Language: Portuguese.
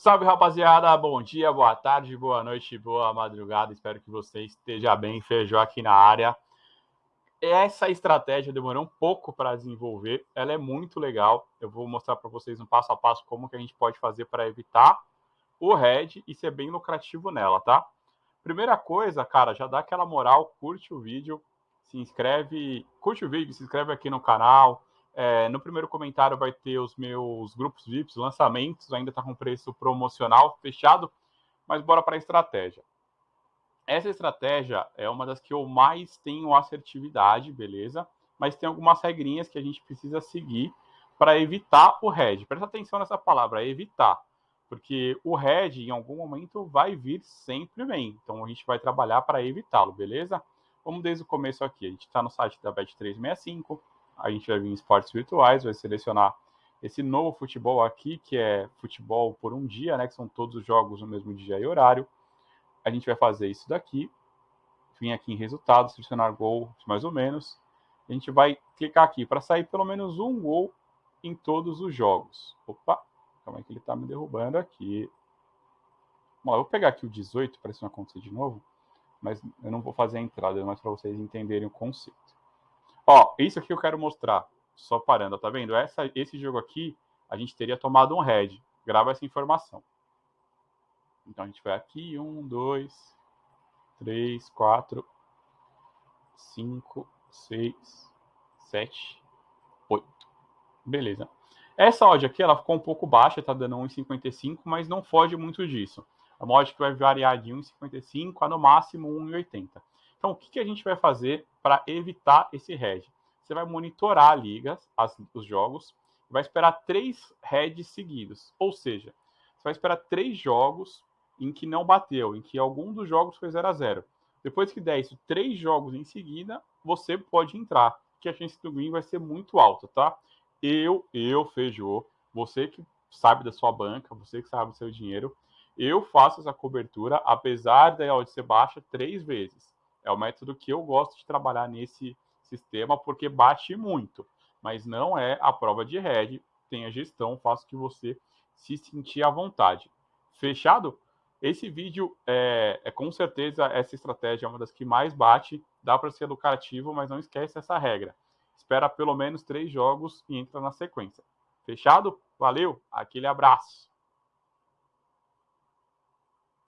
Salve rapaziada, bom dia, boa tarde, boa noite, boa madrugada. Espero que você esteja bem. Feijão aqui na área. Essa estratégia demorou um pouco para desenvolver, ela é muito legal. Eu vou mostrar para vocês no passo a passo como que a gente pode fazer para evitar o red e ser bem lucrativo nela, tá? Primeira coisa, cara, já dá aquela moral, curte o vídeo, se inscreve, curte o vídeo, se inscreve aqui no canal, é, no primeiro comentário vai ter os meus grupos VIPs, lançamentos, ainda está com preço promocional fechado, mas bora para a estratégia. Essa estratégia é uma das que eu mais tenho assertividade, beleza? Mas tem algumas regrinhas que a gente precisa seguir para evitar o red. Presta atenção nessa palavra, evitar. Porque o red, em algum momento, vai vir sempre bem. Então, a gente vai trabalhar para evitá-lo, beleza? Vamos desde o começo aqui. A gente está no site da Bet365 a gente vai vir em esportes virtuais, vai selecionar esse novo futebol aqui, que é futebol por um dia, né? Que são todos os jogos no mesmo dia e horário. A gente vai fazer isso daqui, vir aqui em resultados, selecionar gol, mais ou menos. A gente vai clicar aqui para sair pelo menos um gol em todos os jogos. Opa, calma aí que ele está me derrubando aqui. Bom, eu vou pegar aqui o 18 para isso não acontecer de novo, mas eu não vou fazer a entrada, mas para vocês entenderem o conceito. Ó, isso aqui eu quero mostrar, só parando, tá vendo? Essa, esse jogo aqui, a gente teria tomado um red. Grava essa informação. Então a gente vai aqui, um, dois, três, quatro, cinco, seis, sete, oito. Beleza. Essa odd aqui, ela ficou um pouco baixa, tá dando 1,55, mas não foge muito disso. A odd que vai variar de 1,55 a no máximo 1,80. Então, o que, que a gente vai fazer para evitar esse red? Você vai monitorar a liga, as, os jogos, vai esperar três heads seguidos. Ou seja, você vai esperar três jogos em que não bateu, em que algum dos jogos foi 0 a 0 Depois que der isso, três jogos em seguida, você pode entrar, que a chance do green vai ser muito alta, tá? Eu, eu, Feijô, você que sabe da sua banca, você que sabe do seu dinheiro, eu faço essa cobertura, apesar da odd ser baixa, três vezes. É o método que eu gosto de trabalhar nesse sistema, porque bate muito, mas não é a prova de red. Tem a gestão, faço que você se sentir à vontade. Fechado? Esse vídeo é, é com certeza essa estratégia é uma das que mais bate. Dá para ser lucrativo, mas não esquece essa regra. Espera pelo menos três jogos e entra na sequência. Fechado? Valeu, aquele abraço.